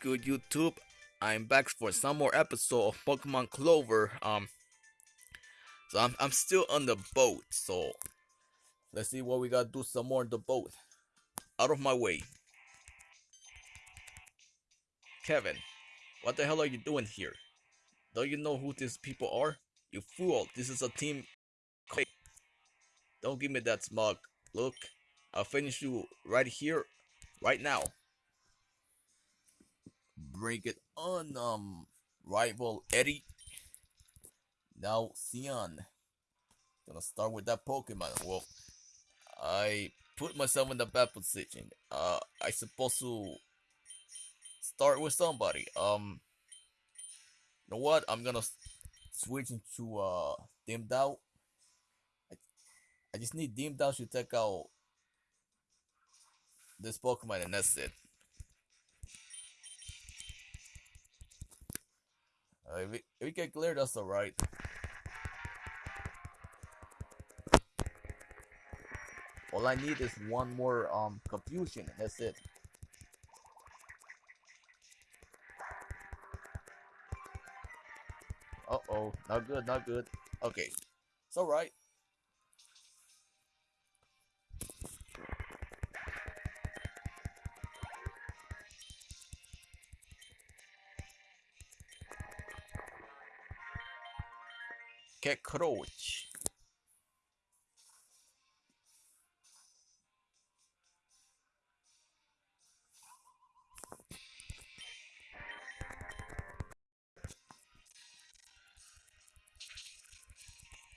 good YouTube? I'm back for some more episode of Pokemon Clover. Um, so I'm I'm still on the boat. So let's see what we gotta do. Some more on the boat. Out of my way, Kevin. What the hell are you doing here? Don't you know who these people are? You fool! This is a team. Don't give me that smug look. I'll finish you right here, right now bring it on, um, rival Eddie. Now, Sion. Gonna start with that Pokemon. Well, I put myself in the bad position. Uh, I supposed to start with somebody. Um, you know what? I'm gonna switch into uh Dimmed Out. I, just need Dimmed Out to take out this Pokemon and that's it. Uh, if, we, if we get clear, that's alright. All I need is one more um confusion, and that's it. Uh oh, not good, not good. Okay, it's alright. Get Crouch.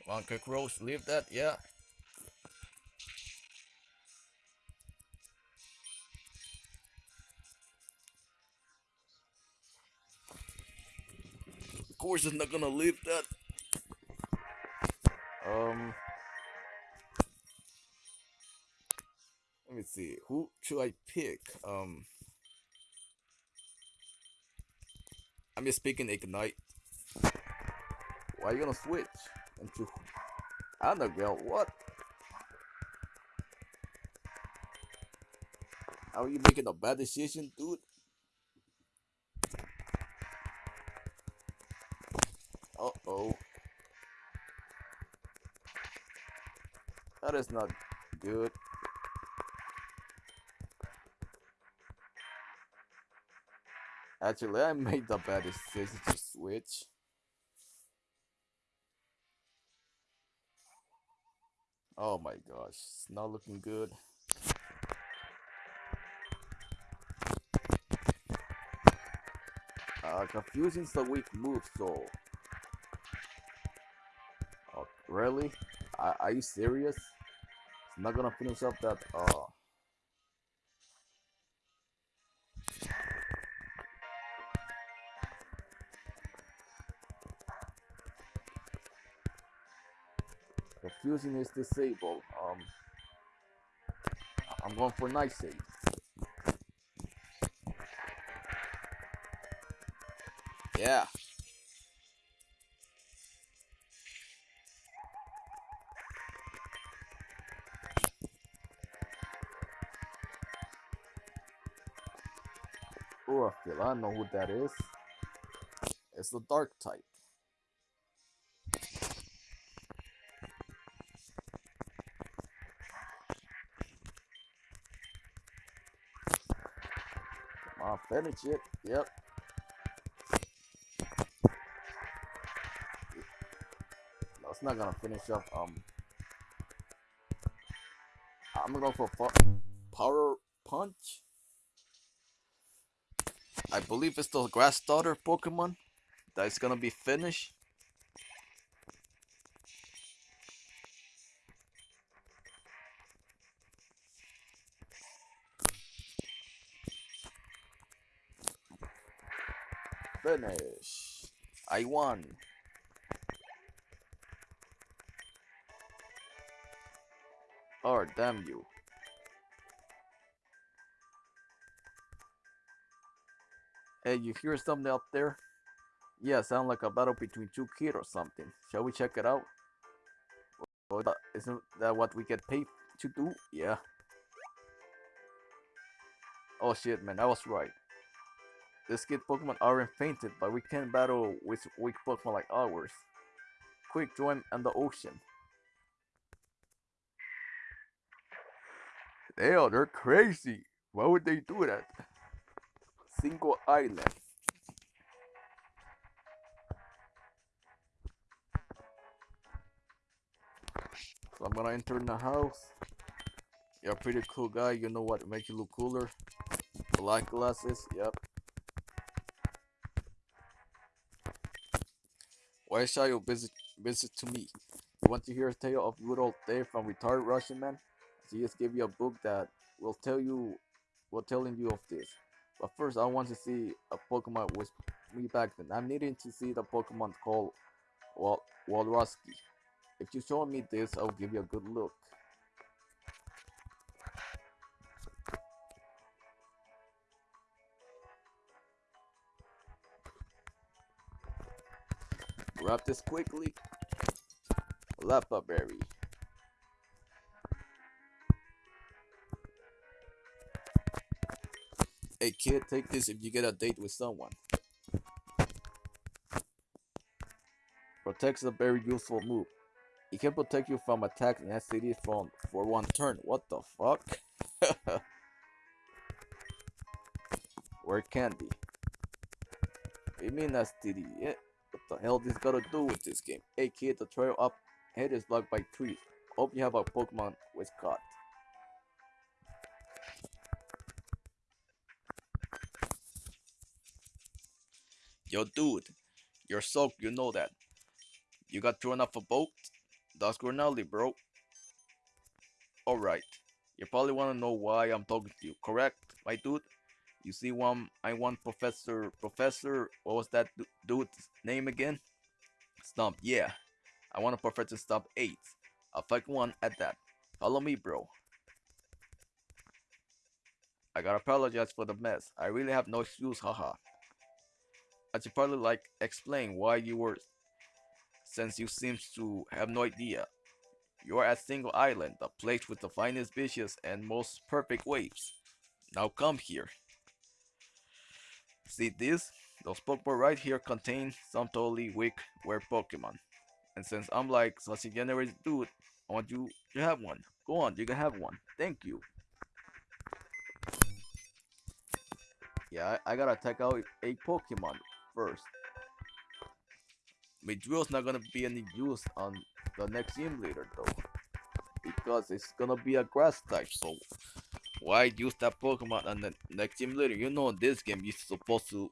Come on, Cockroach, leave that, yeah. Of course, it's not gonna leave that. Me see. Who should I pick? Um, I'm just picking Ignite. Why are you gonna switch into Annabelle? What? How are you making a bad decision, dude? Uh oh. That is not good. Actually, I made the bad decision to switch. Oh my gosh, it's not looking good. Uh, confusion's the weak move, so... Oh, really? Are, are you serious? It's not gonna finish up that, uh... Confusing is disabled. Um, I'm going for night save. Yeah. Oh, I feel I know who that is. It's the dark type. Come on, finish it. Yep. No, it's not gonna finish up. Um, I'm gonna go for power punch. I believe it's the grass starter Pokemon that's gonna be finished. I won. Oh, damn you. Hey, you hear something up there? Yeah, sound like a battle between two kids or something. Shall we check it out? Or that, isn't that what we get paid to do? Yeah. Oh shit, man, I was right. These kid Pokemon aren't fainted, but we can't battle with weak Pokemon like ours. Quick, join in the ocean. Are, they're crazy. Why would they do that? Single island. So I'm gonna enter in the house. You're a pretty cool guy. You know what makes you look cooler? Black glasses. Yep. Why shall you visit visit to me? You want to hear a tale of good old Dave from retired Russian man? She just gave you a book that will tell you will telling you of this. But first I want to see a Pokemon with me back then. I'm needing to see the Pokemon called Wal Walrusky. If you show me this, I'll give you a good look. Grab this quickly. Lapa berry. Hey kid, take this if you get a date with someone. Protects a very useful move. It can protect you from attacks and STDs from for one turn. What the fuck? Where candy? You mean STD? Yeah. Hell this got to do with this game? Hey kid, the trail up ahead is blocked by trees. Hope you have a Pokemon with caught. Yo dude, you're soaked, you know that. You got thrown off a boat? That's Grinaldi, bro. Alright. You probably wanna know why I'm talking to you, correct, my dude? You see one I want Professor Professor what was that dude's name again? Stump, yeah. I want a Professor Stump 8. I'll fight one at that. Follow me, bro. I gotta apologize for the mess. I really have no excuse, haha. I should probably like explain why you were since you seem to have no idea. You are at Single Island, the place with the finest beaches and most perfect waves. Now come here. See this? Those Pokemon right here contain some totally weak rare Pokemon. And since I'm like such a dude, I want you to have one. Go on, you can have one. Thank you. Yeah, I, I gotta take out a Pokemon first. Midrill's not gonna be any use on the next gym leader though. Because it's gonna be a grass type, so why use that Pokemon on the next leader? You know in this game you're supposed to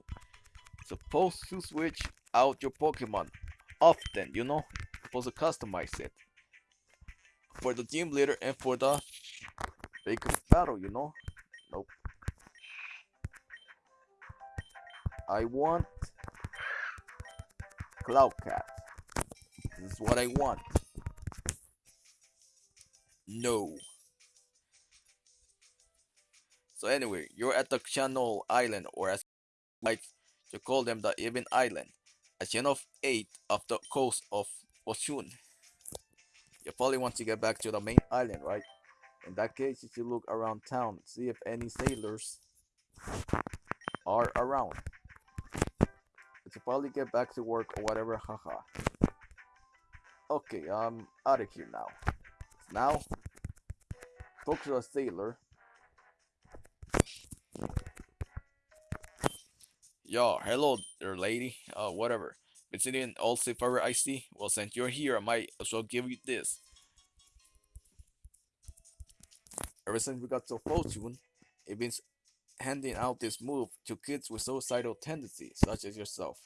supposed to switch out your Pokemon often, you know? Supposed to customize it. For the gym leader and for the big battle, you know? Nope. I want Cloud Cat. This is what I want. No. So anyway, you're at the Channel Island, or as like to call them, the Even Island, a chain of eight off the coast of Oshun. You probably want to get back to the main island, right? In that case, if you look around town, see if any sailors are around. Should probably get back to work or whatever, haha. Okay, I'm out of here now. Now, talk to a sailor. Yo, hello there, lady. Uh, whatever. Visiting all seafarer I see. Well, since you're here, I might as well give you this. Ever since we got so fortune, it been handing out this move to kids with suicidal tendencies, such as yourself.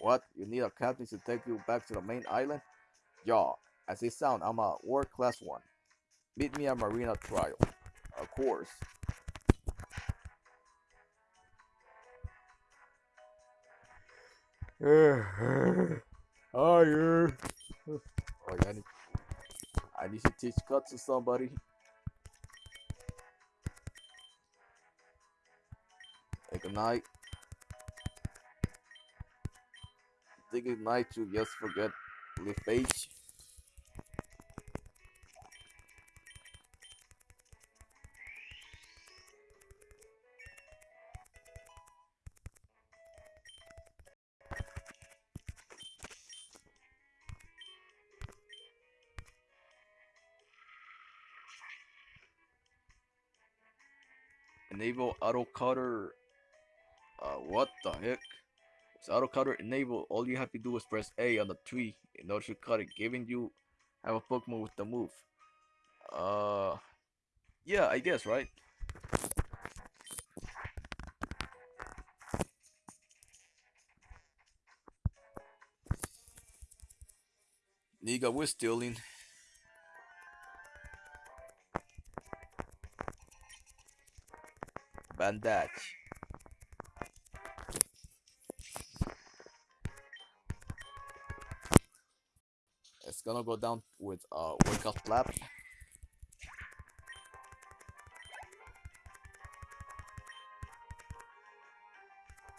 What? You need a captain to take you back to the main island? Yeah, as it sound, I'm a world class one. Meet me at Marina Trial. Of course. Hiya. Oh, yeah, I need, I need to teach cut to somebody. Ignite. Think ignite to just forget leaf page. Enable auto cutter. Uh, what the heck? Auto cutter enabled, all you have to do is press A on the tree in order to cut it, giving you have a Pokemon with the move. Uh, yeah, I guess, right? Niga, we're stealing. Bandage. It's gonna go down with a uh workout flap.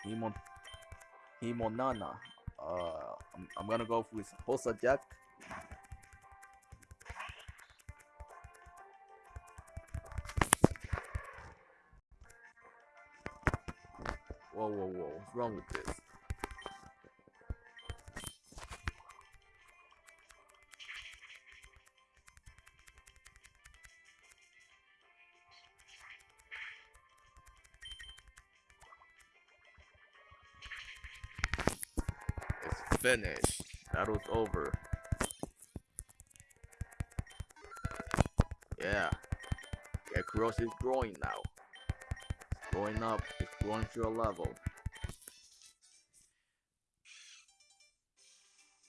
Himon Himonana. Uh I'm, I'm gonna go with Hosa Jack. Whoa, whoa, whoa. What's wrong with this? It's finished. Battle's over. Yeah. Cross is growing now. It's growing up. Growing to a level.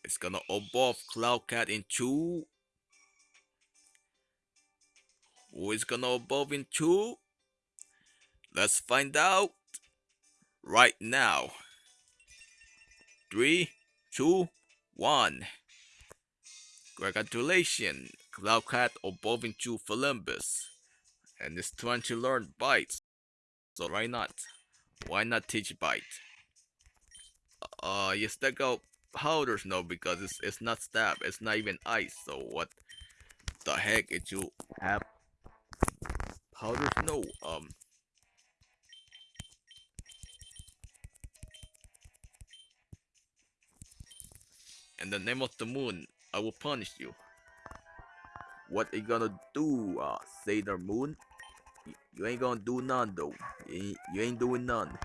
It's gonna evolve Cloudcat into. Who is gonna evolve into? Let's find out right now. Three, two, one. Congratulations, Cloudcat evolved into Philimbus, and it's trying to learn bites. So why not? Why not teach bite? Uh, you stack out powders no because it's it's not stab, it's not even ice. So what the heck did you have powders? No, um. In the name of the moon, I will punish you. What are you gonna do, uh, Sailor Moon? You ain't gonna do none though. You ain't, you ain't doing none.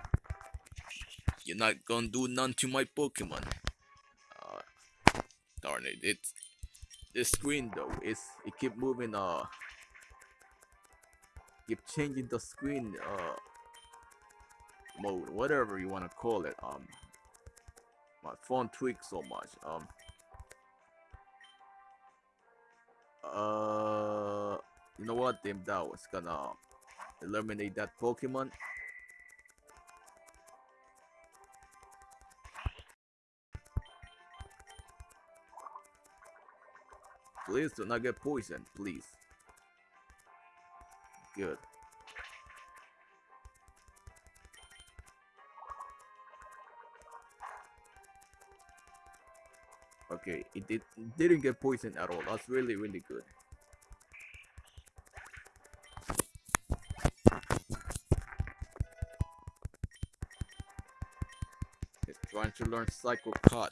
You're not gonna do none to my Pokemon. Uh, darn it! It's this screen though. It's it keep moving. Uh, keep changing the screen. Uh, mode, whatever you wanna call it. Um, my phone tweaks so much. Um. Uh, you know what? Dim Dow was gonna eliminate that Pokemon. Please do not get poisoned, please. Good. Okay, it did didn't get poisoned at all. That's really really good. To learn Psycho Cut.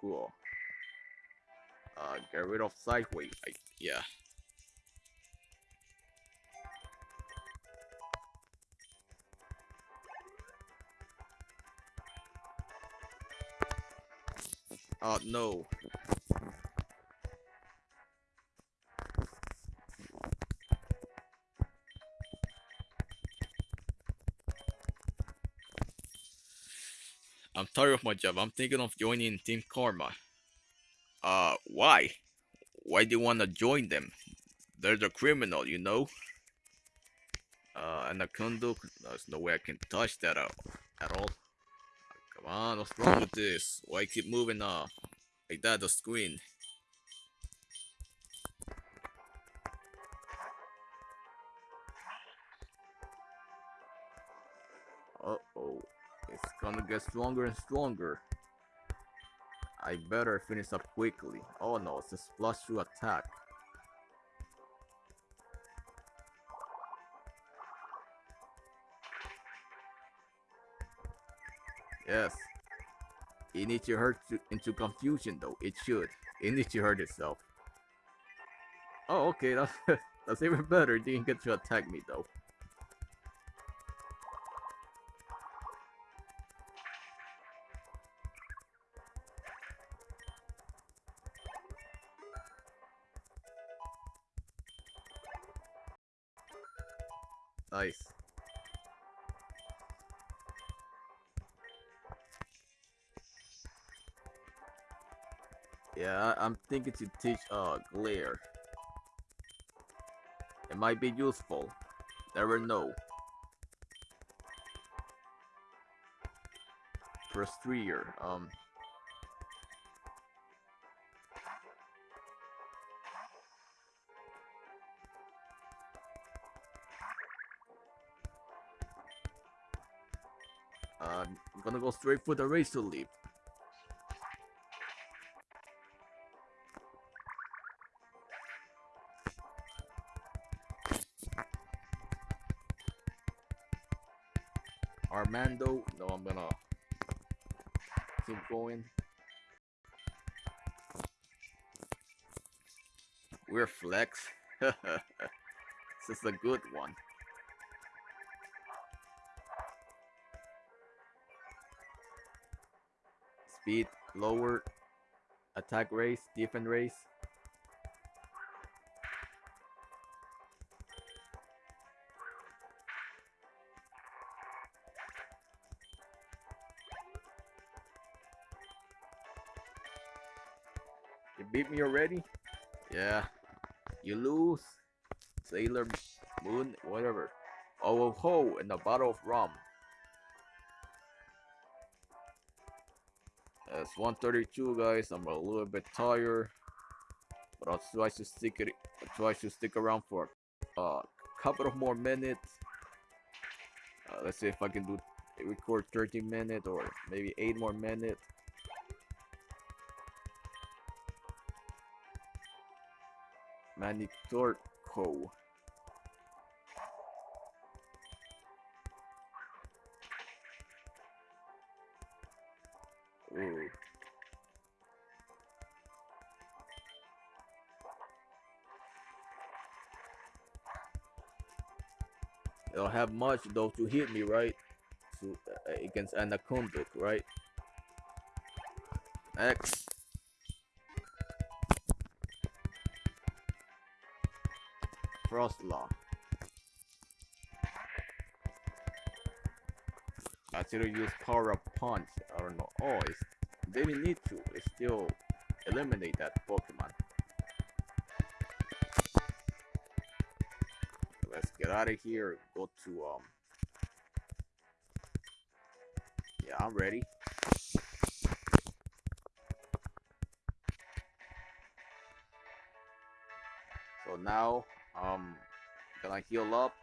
Cool. Uh, get rid of Sideway. I, yeah. Oh no. Tired of my job. I'm thinking of joining Team Karma. Uh, why? Why do you want to join them? They're the criminal, you know? Uh, Anaconda, there's no way I can touch that out at all. Come on, what's wrong with this? Why keep moving uh like that the screen? Uh oh, it's gonna get stronger and stronger. I better finish up quickly. Oh no, it's a splash through attack. Yes. It needs to hurt to, into confusion though. It should. It needs to hurt itself. Oh, okay. That's that's even better. It didn't get to attack me though. Nice. Yeah, I- I'm thinking to teach uh glare. It might be useful. Never know. First three year. Um. Gonna go straight for the razor leaf. Armando, no, I'm gonna keep going. We're flex. this is a good one. Speed lower, attack race, defense race. You beat me already? Yeah. You lose. Sailor Moon, whatever. Oh, oh, ho, and a bottle of rum. It's 132 guys, I'm a little bit tired. But I'll try to stick it I'll try to stick around for a couple of more minutes. Uh, let's see if I can do record 30 minutes or maybe 8 more minutes. Manitorco. Don't have much though to hit me, right? To, uh, against Anaconda, right? X. Frost Law. I still use Power Punch. I don't know. Oh, it's, they didn't need to. Still eliminate that Pokemon. Out of here. Go to um. Yeah, I'm ready. So now, um, gonna heal up.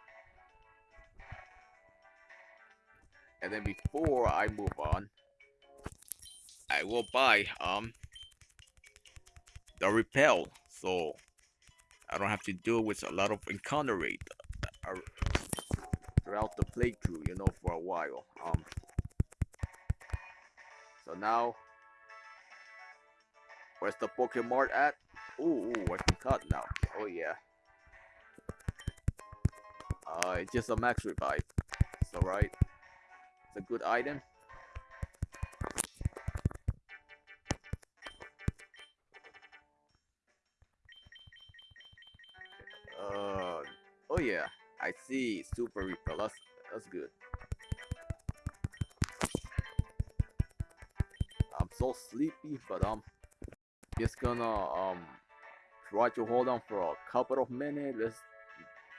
And then before I move on, I will buy um the repel, so I don't have to deal with a lot of encounter rate throughout the playthrough, you know, for a while. Um, so now, where's the Pokemon at? Ooh, ooh, I can cut now. Oh yeah. Uh, it's just a max revive. It's alright. It's a good item. I see. Super repel. That's that's good. I'm so sleepy, but I'm just gonna um try to hold on for a couple of minutes. Let's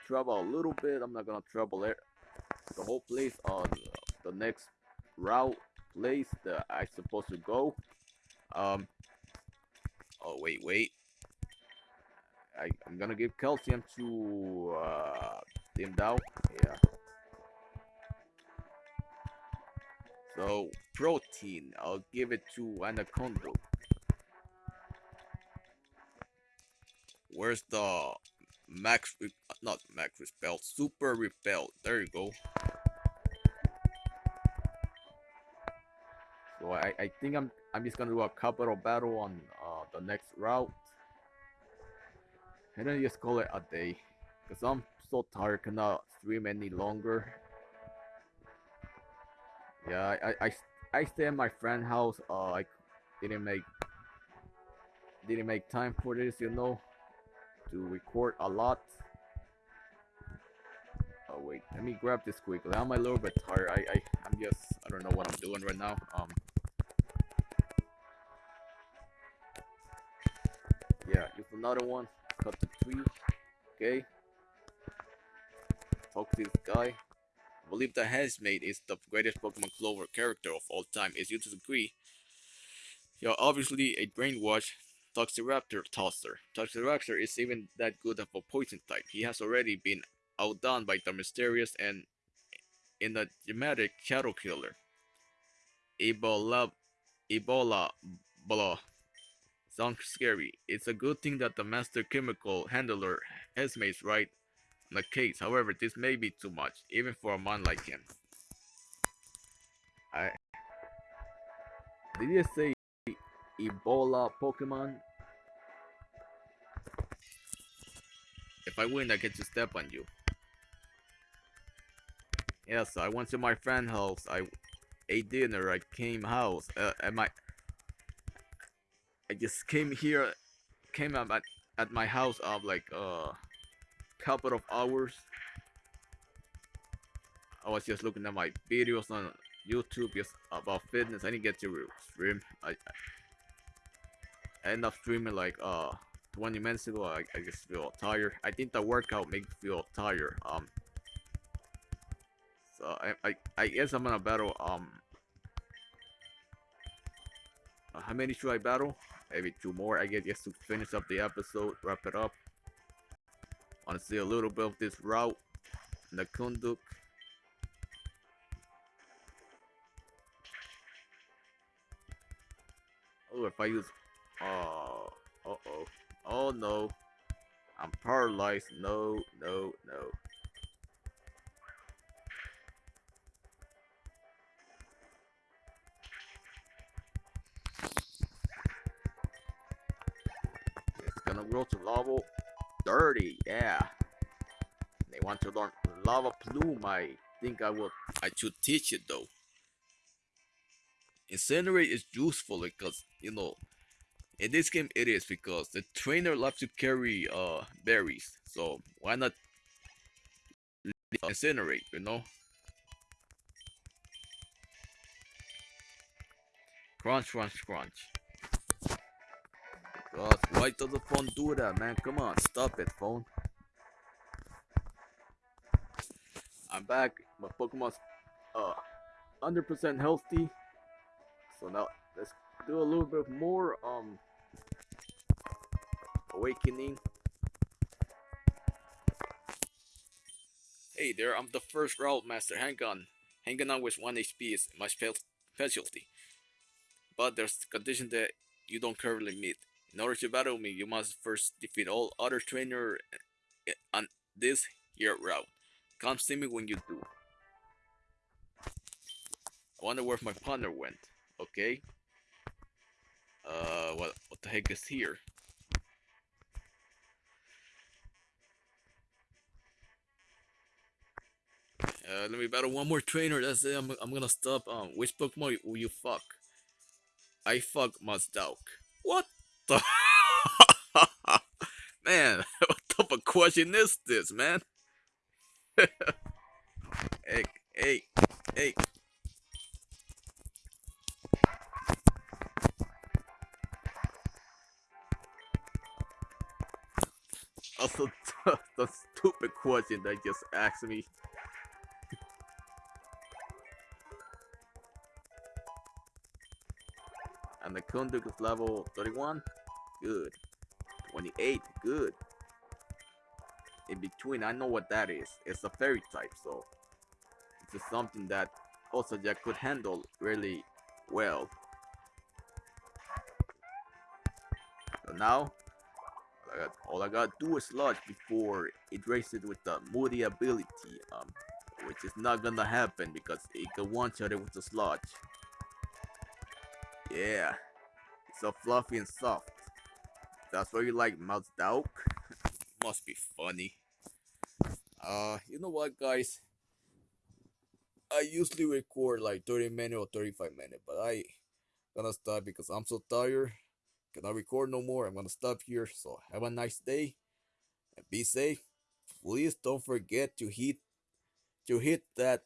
travel a little bit. I'm not gonna travel it the whole place on the next route place that I supposed to go. Um. Oh wait, wait. I, I'm gonna give calcium to uh, Dim Dow. Yeah. So protein, I'll give it to Anaconda. Where's the max? Not max repel, super repel. There you go. So I, I think I'm I'm just gonna do a couple of battle on uh, the next route. And then just call it a day. Cause I'm so tired cannot stream any longer. Yeah, I, I, I, I stay at my friend's house. Uh, I didn't make didn't make time for this, you know, to record a lot. Oh wait. Let me grab this quickly. I'm a little bit tired. I, I, I'm just, I don't know what I'm doing right now. Um. Yeah, use another one. Cut the tree. Okay. To this guy. I believe that Henchmaid is the greatest Pokemon Clover character of all time. Is you disagree? You're obviously a brainwashed Toxiraptor tosser. Toxiraptor is even that good of a poison type. He has already been outdone by the mysterious and enigmatic Shadow Killer. Ebola, Ebola, blah. Sounds scary. It's a good thing that the master chemical handler Henchmaid's right the case. However, this may be too much, even for a man like him. I did you say Ebola Pokemon? If I win, I get to step on you. Yes, I went to my friend house. I ate dinner. I came house. Uh, at my I just came here, came up at, at my house of like uh, couple of hours. I was just looking at my videos on YouTube just about fitness. I didn't get to stream. I, I ended up streaming like uh 20 minutes ago. I, I just feel tired. I think the workout makes me feel tired. Um. So I I I guess I'm gonna battle um. Uh, how many should I battle? maybe two more I guess just to finish up the episode, wrap it up. Want to see a little bit of this route, Nakunduk. Oh, if I use, oh, uh oh, oh no, I'm paralyzed. No, no, no. It's gonna grow to level 30, yeah. They want to learn Lava Plume, I think I will, I should teach it though. Incinerate is useful because, you know, in this game it is because the trainer loves to carry uh berries, so why not incinerate, you know? Crunch, crunch, crunch. God, why does the phone do that, man? Come on, stop it, phone. I'm back. My Pokemon's uh 100% healthy. So now let's do a little bit more um awakening. Hey there, I'm the first route master. Hang on. Hanging on with 1 HP is my specialty. But there's a condition that you don't currently meet. In order to battle me, you must first defeat all other trainers on this here route. Come see me when you do. I wonder where my partner went. Okay. Uh, what, what the heck is here? Uh, let me battle one more trainer. That's it. I'm, I'm gonna stop. Um, which Pokemon will you fuck? I fuck Mazdauk. What? The man? What type of question is this, man? hey, hey, hey. Also, the stupid question that just asked me. and the Kunduk is level 31. Good. 28. Good. In between, I know what that is. It's a fairy type, so it's something that also Jack could handle really well. So now, all I, got, all I gotta do is sludge before it races with the moody ability, um, which is not gonna happen because it can one-shot it with the sludge. Yeah, it's so fluffy and soft. That's why you like Mazdauk? Must be funny. Uh, you know what, guys? I usually record like 30 minutes or 35 minutes, but I gonna stop because I'm so tired. Cannot record no more. I'm gonna stop here. So have a nice day and be safe. Please don't forget to hit to hit that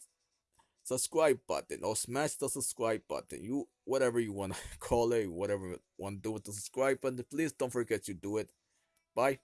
subscribe button or smash the subscribe button. You whatever you want to call it, whatever you want to do with the subscribe button. Please don't forget to do it. Bye.